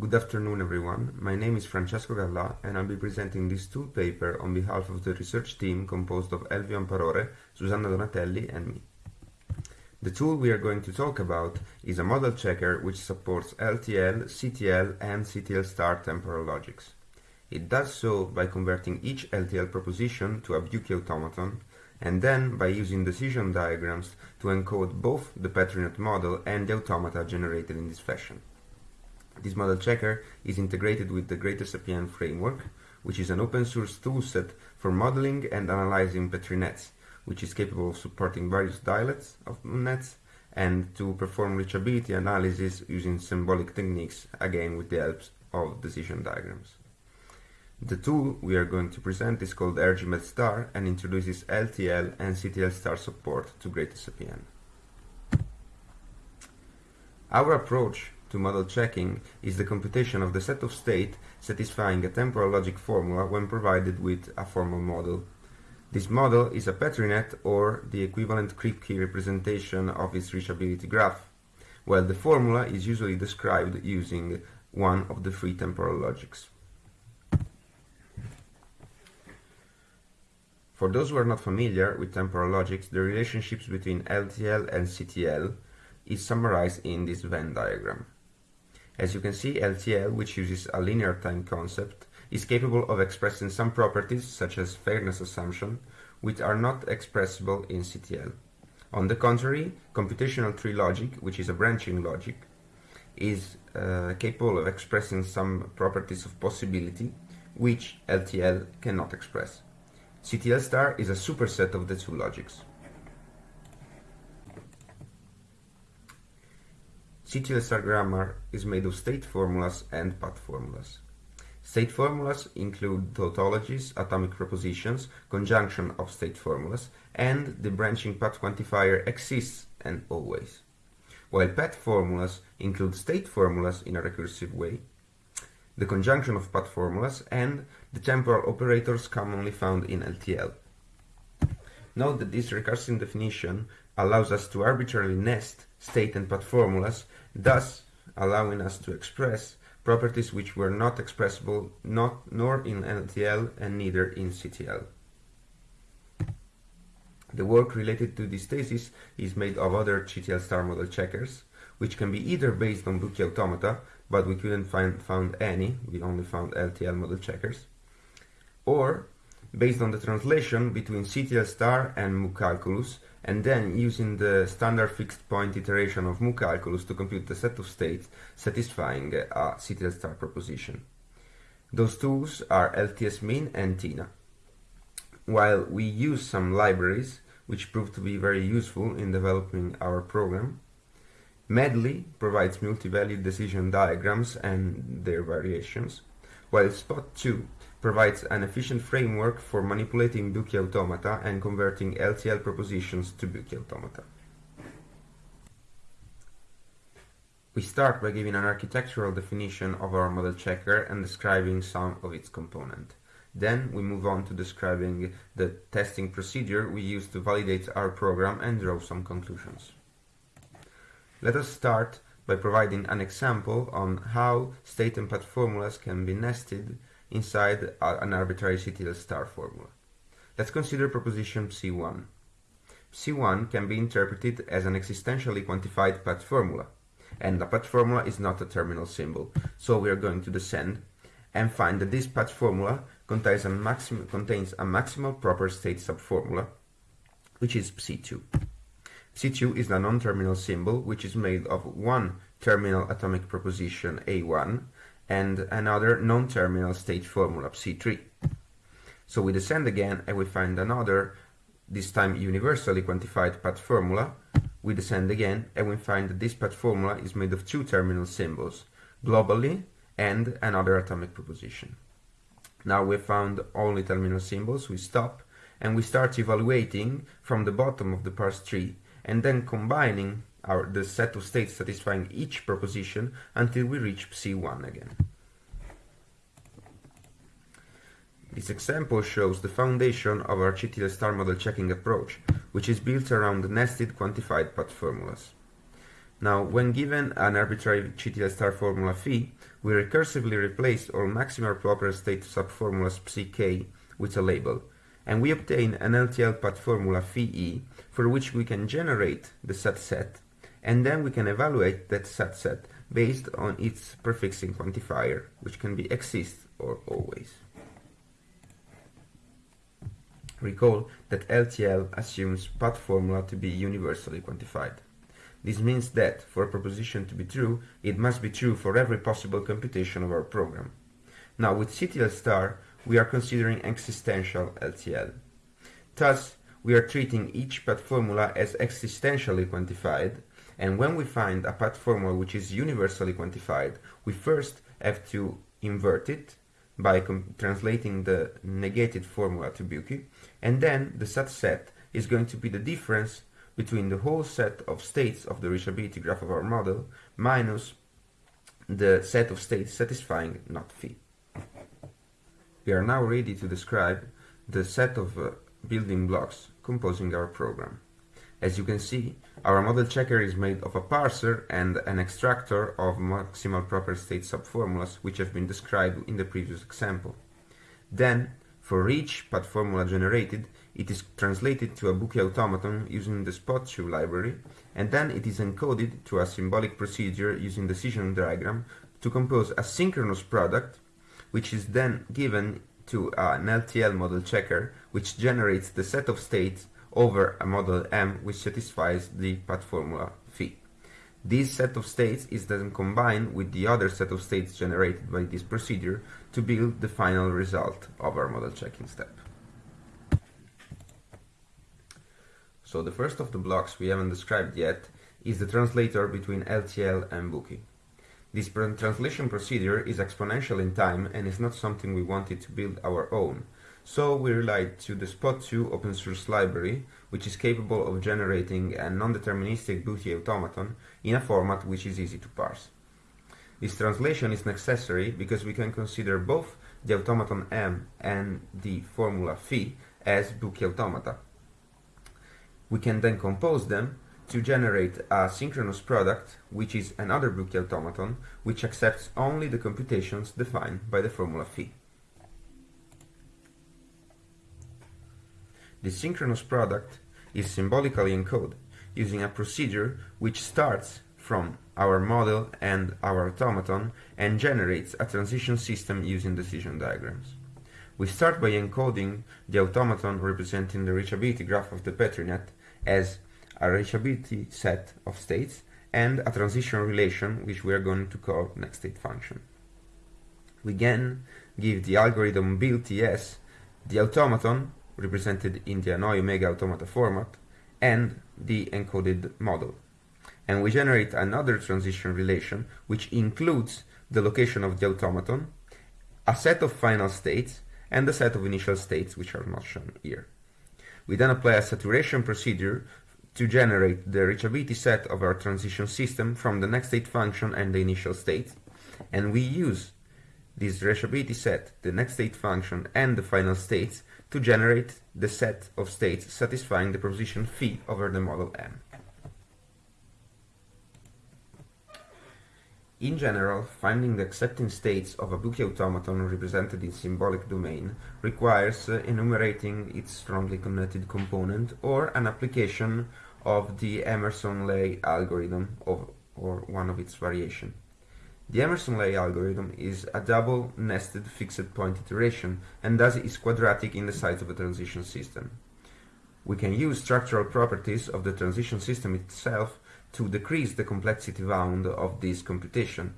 Good afternoon everyone, my name is Francesco Galla and I'll be presenting this tool paper on behalf of the research team composed of Elvio Amparore, Susanna Donatelli and me. The tool we are going to talk about is a model checker which supports LTL, CTL and CTL star temporal logics. It does so by converting each LTL proposition to a Buchi automaton and then by using decision diagrams to encode both the PetriNet model and the automata generated in this fashion. This model checker is integrated with the GreatSPN framework, which is an open source toolset for modeling and analyzing Petri nets, which is capable of supporting various dialects of nets and to perform reachability analysis using symbolic techniques, again with the help of decision diagrams. The tool we are going to present is called RGMed Star and introduces LTL and CTL star support to GreatSPN. Our approach to model checking is the computation of the set of state satisfying a temporal logic formula when provided with a formal model. This model is a PetriNet or the equivalent Kripke representation of its reachability graph, while the formula is usually described using one of the three temporal logics. For those who are not familiar with temporal logics, the relationships between LTL and CTL is summarized in this Venn diagram. As you can see, LTL, which uses a linear time concept, is capable of expressing some properties, such as fairness assumption, which are not expressible in CTL. On the contrary, computational tree logic, which is a branching logic, is uh, capable of expressing some properties of possibility, which LTL cannot express. CTL star is a superset of the two logics. CTL-star grammar is made of state formulas and path formulas. State formulas include tautologies, atomic propositions, conjunction of state formulas, and the branching path quantifier exists and always. While path formulas include state formulas in a recursive way, the conjunction of path formulas, and the temporal operators commonly found in LTL. Note that this recursive definition allows us to arbitrarily nest state and path formulas, thus allowing us to express properties which were not expressible not nor in LTL and neither in CTL. The work related to this thesis is made of other CTL star model checkers, which can be either based on Buchi automata, but we couldn't find found any, we only found LTL model checkers, or based on the translation between CTL star and mu calculus, and then using the standard fixed point iteration of mu calculus to compute the set of states satisfying a CTL star proposition. Those tools are LTS-min and TINA. While we use some libraries, which proved to be very useful in developing our program, Meddly provides multi-value decision diagrams and their variations, while Spot2 provides an efficient framework for manipulating Buchi automata and converting LTL propositions to Buchi automata. We start by giving an architectural definition of our model checker and describing some of its components. Then we move on to describing the testing procedure we use to validate our program and draw some conclusions. Let us start by providing an example on how state and path formulas can be nested inside an arbitrary CTL star formula. Let's consider proposition C1. C1 can be interpreted as an existentially quantified path formula, and the path formula is not a terminal symbol, so we are going to descend and find that this path formula contains a, maxim contains a maximal proper state subformula, which is Psi2. Psi2 is a non-terminal symbol which is made of one terminal atomic proposition A1 and another non-terminal state formula C3. So we descend again and we find another, this time universally quantified path formula. We descend again and we find that this path formula is made of two terminal symbols, globally and another atomic proposition. Now we found only terminal symbols, we stop and we start evaluating from the bottom of the parse tree and then combining our, the set of states satisfying each proposition until we reach Psi1 again. This example shows the foundation of our CTL star model checking approach, which is built around nested quantified path formulas. Now, when given an arbitrary CTL star formula phi, we recursively replace all maximal proper state subformulas psi with a label, and we obtain an LTL path formula phi e, for which we can generate the set set, and then we can evaluate that set set based on its prefixing quantifier, which can be exist or always. Recall that LTL assumes path formula to be universally quantified. This means that, for a proposition to be true, it must be true for every possible computation of our program. Now, with CTL star, we are considering existential LTL. Thus, we are treating each path formula as existentially quantified, and when we find a path formula which is universally quantified, we first have to invert it by translating the negated formula to Buchi, and then the subset is going to be the difference between the whole set of states of the reachability graph of our model minus the set of states satisfying not phi. We are now ready to describe the set of uh, building blocks composing our program. As you can see, our model checker is made of a parser and an extractor of maximal proper state subformulas which have been described in the previous example. Then, for each path formula generated, it is translated to a Buchi automaton using the SPOT2 library, and then it is encoded to a symbolic procedure using decision diagram to compose a synchronous product, which is then given to an LTL model checker, which generates the set of states over a model M which satisfies the path formula phi. This set of states is then combined with the other set of states generated by this procedure to build the final result of our model checking step. So the first of the blocks we haven't described yet is the translator between LTL and Buchi. This translation procedure is exponential in time and is not something we wanted to build our own. So we relied to the SPOT2 open source library, which is capable of generating a non-deterministic Buchi automaton in a format which is easy to parse. This translation is necessary because we can consider both the automaton M and the formula phi as Buchi automata, we can then compose them to generate a synchronous product, which is another Buchi automaton, which accepts only the computations defined by the formula phi. The synchronous product is symbolically encoded using a procedure which starts from our model and our automaton and generates a transition system using decision diagrams. We start by encoding the automaton representing the reachability graph of the Petri net as a reachability set of states and a transition relation which we are going to call next state function. We again give the algorithm build_ts the automaton represented in the Hanoi Omega automata format and the encoded model. And we generate another transition relation which includes the location of the automaton, a set of final states, and a set of initial states which are not shown here. We then apply a saturation procedure to generate the reachability set of our transition system from the next state function and the initial state. And we use this reachability set, the next state function, and the final states to generate the set of states satisfying the proposition phi over the model M. In general, finding the accepting states of a Buchi automaton represented in symbolic domain requires uh, enumerating its strongly connected component or an application of the Emerson-Lei algorithm of, or one of its variation. The Emerson-Lei algorithm is a double nested fixed point iteration and thus is quadratic in the size of a transition system. We can use structural properties of the transition system itself to decrease the complexity bound of this computation.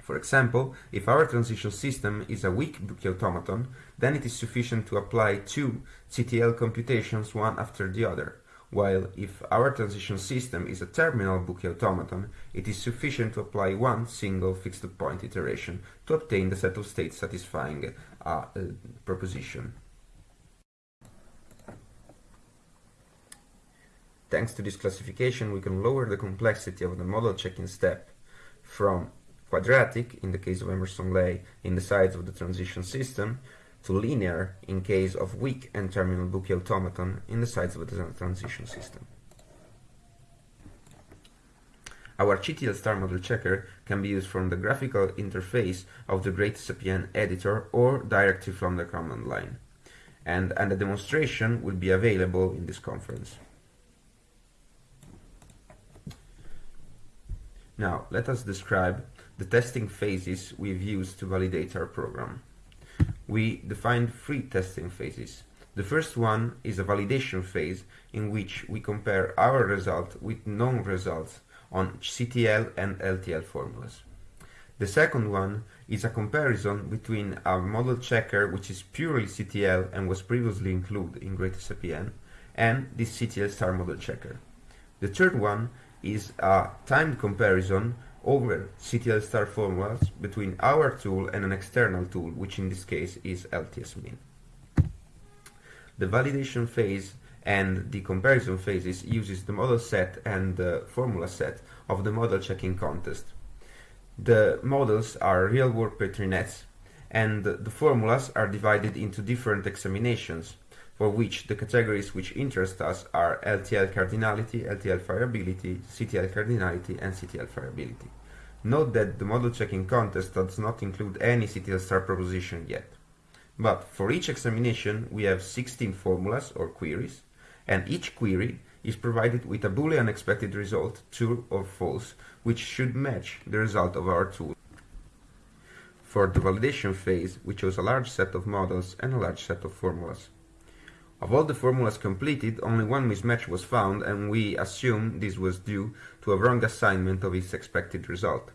For example, if our transition system is a weak Buchi automaton, then it is sufficient to apply two CTL computations one after the other, while if our transition system is a terminal Buchi automaton, it is sufficient to apply one single fixed point iteration to obtain the set of states satisfying a, a proposition. Thanks to this classification, we can lower the complexity of the model checking step from quadratic, in the case of Emerson-Lei, in the size of the transition system, to linear in case of weak and terminal Buchi automaton in the size of the transition system. Our CTL star model checker can be used from the graphical interface of the GreatSPN editor or directly from the command line. And, and a demonstration will be available in this conference. Now, let us describe the testing phases we've used to validate our program. We defined three testing phases. The first one is a validation phase in which we compare our result with known results on CTL and LTL formulas. The second one is a comparison between our model checker which is purely CTL and was previously included in GreatSPN and this CTL star model checker. The third one is a timed comparison over CTL star formulas between our tool and an external tool, which in this case is LTS-min. The validation phase and the comparison phases uses the model set and the formula set of the model checking contest. The models are real-world Petri nets and the formulas are divided into different examinations for which the categories which interest us are LTL cardinality, LTL fireability, CTL cardinality and CTL fireability. Note that the model checking contest does not include any CTL star proposition yet. But for each examination we have 16 formulas or queries and each query is provided with a boolean expected result, true or false, which should match the result of our tool. For the validation phase, we chose a large set of models and a large set of formulas. Of all the formulas completed, only one mismatch was found and we assume this was due to a wrong assignment of its expected result.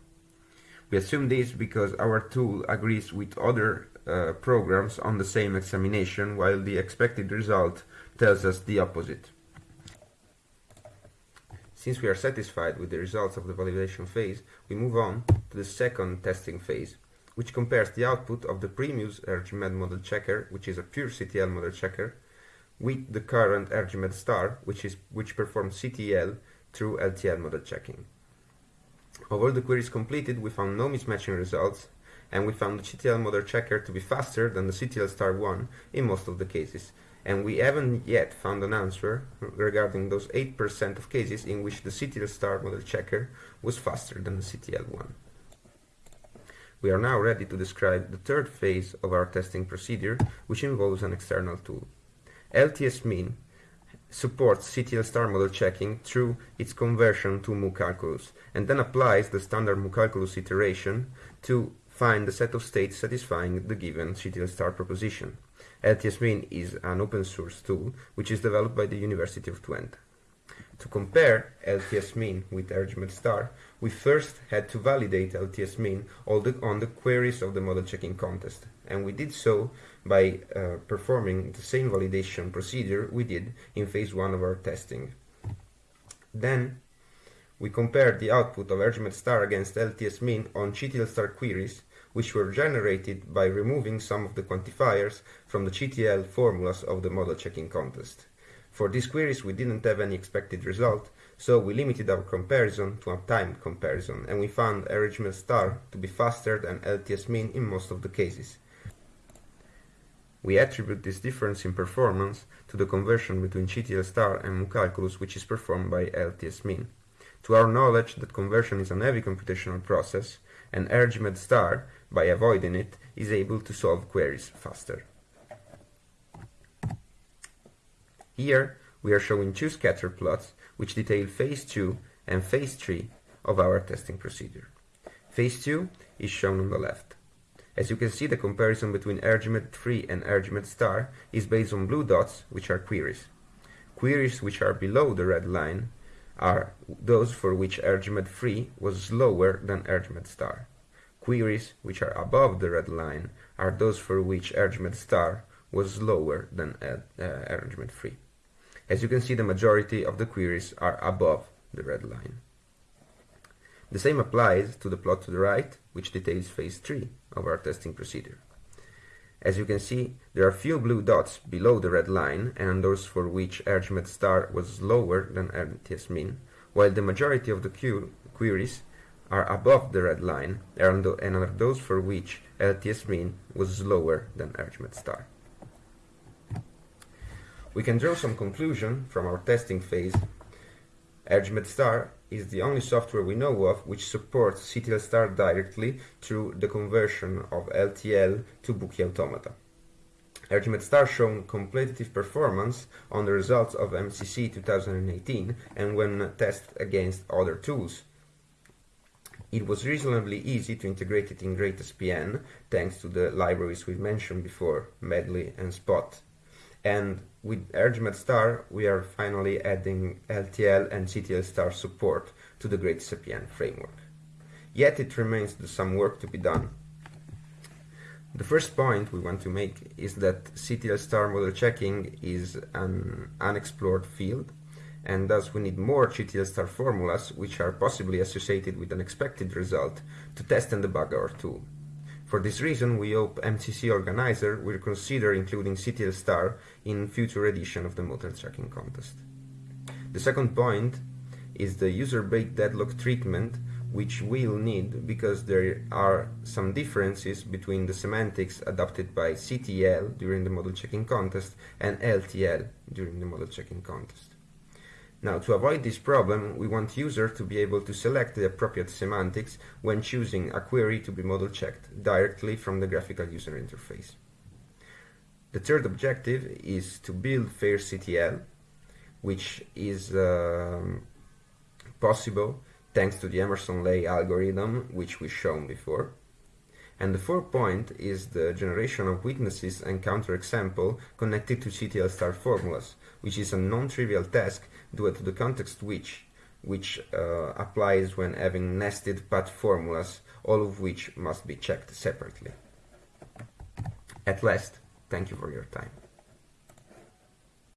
We assume this because our tool agrees with other uh, programs on the same examination while the expected result tells us the opposite. Since we are satisfied with the results of the validation phase, we move on to the second testing phase, which compares the output of the previous RGMed model checker, which is a pure CTL model checker, with the current RGMed star, which, is, which performs CTL through LTL model checking. Of all the queries completed, we found no mismatching results, and we found the CTL model checker to be faster than the CTL star 1 in most of the cases, and we haven't yet found an answer regarding those 8% of cases in which the CTL star model checker was faster than the CTL1. We are now ready to describe the third phase of our testing procedure, which involves an external tool. LTS-min supports CTL star model checking through its conversion to mu calculus and then applies the standard mu calculus iteration to find the set of states satisfying the given CTL star proposition. LTS-min is an open source tool which is developed by the University of Twente. To compare LTS-min with RGMed star, we first had to validate LTS-min on the queries of the model checking contest, and we did so by uh, performing the same validation procedure we did in phase 1 of our testing. Then we compared the output of RGMed star against LTS-min on CTL star queries which were generated by removing some of the quantifiers from the CTL formulas of the model checking contest. For these queries we didn't have any expected result, so we limited our comparison to a time comparison, and we found RGMed star to be faster than LTS min in most of the cases. We attribute this difference in performance to the conversion between CTL star and mucalculus which is performed by LTS min. To our knowledge that conversion is a heavy computational process, and RGMed star, by avoiding it, is able to solve queries faster. Here we are showing two scatter plots which detail phase 2 and phase 3 of our testing procedure. Phase 2 is shown on the left. As you can see the comparison between RGMed 3 and RGMed star is based on blue dots which are queries. Queries which are below the red line are those for which RGMed 3 was slower than RGMed star. Queries which are above the red line are those for which RGMed star was slower than uh, RGMed 3. As you can see, the majority of the queries are above the red line. The same applies to the plot to the right, which details phase 3 of our testing procedure. As you can see, there are few blue dots below the red line and those for which RGMed star was lower than LTS min, while the majority of the queries are above the red line and are those for which LTS min was lower than RGMed star. We can draw some conclusion from our testing phase. RGMed star is the only software we know of which supports CTL star directly through the conversion of LTL to Buchi automata. RGMed Star shown competitive performance on the results of MCC 2018 and when tested against other tools. It was reasonably easy to integrate it in GreatSPN thanks to the libraries we mentioned before, Meddly and Spot. And with RGMed Star, we are finally adding LTL and CTL Star support to the GreatSPN framework. Yet it remains some work to be done. The first point we want to make is that CTL star model checking is an unexplored field and thus we need more CTL star formulas which are possibly associated with an expected result to test and debug our tool. For this reason, we hope MCC Organizer will consider including CTL star in future edition of the model checking contest. The second point is the user-based deadlock treatment which we'll need because there are some differences between the semantics adopted by CTL during the model checking contest and LTL during the model checking contest. Now, to avoid this problem, we want users to be able to select the appropriate semantics when choosing a query to be model checked directly from the graphical user interface. The third objective is to build fair CTL, which is um, possible thanks to the Emerson-Lei algorithm, which we've shown before. And the fourth point is the generation of witnesses and counterexample connected to CTL star formulas, which is a non-trivial task due to the context which which uh, applies when having nested path formulas, all of which must be checked separately. At last, thank you for your time.